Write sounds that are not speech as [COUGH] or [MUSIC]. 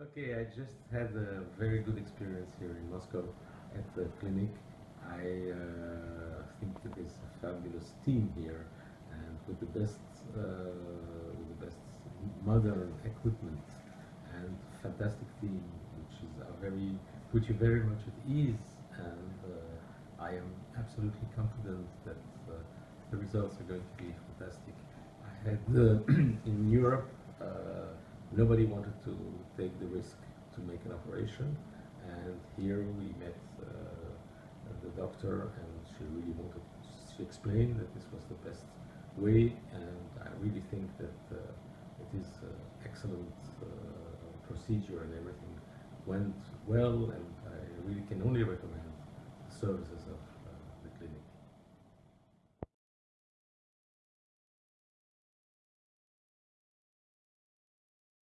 Okay, I just had a very good experience here in Moscow at the clinic. I uh, think that there's a fabulous team here and with the best, uh, with the best modern equipment and fantastic team, which is a very, which is very much at ease. And uh, I am absolutely confident that uh, the results are going to be fantastic. I had uh, [CLEARS THROAT] in Europe. Nobody wanted to take the risk to make an operation and here we met uh, the doctor and she really wanted she explained that this was the best way and I really think that uh, it is uh, excellent uh, procedure and everything went well and I really can only recommend the services of